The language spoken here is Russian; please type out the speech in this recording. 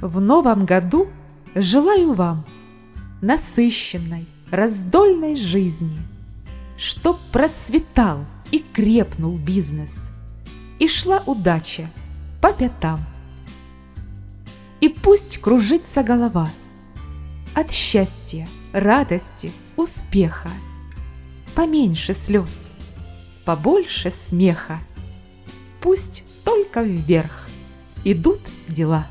В новом году желаю вам насыщенной, раздольной жизни, чтоб процветал и крепнул бизнес, и шла удача по пятам. И пусть кружится голова от счастья, радости, успеха. Поменьше слез, побольше смеха. Пусть только вверх идут дела.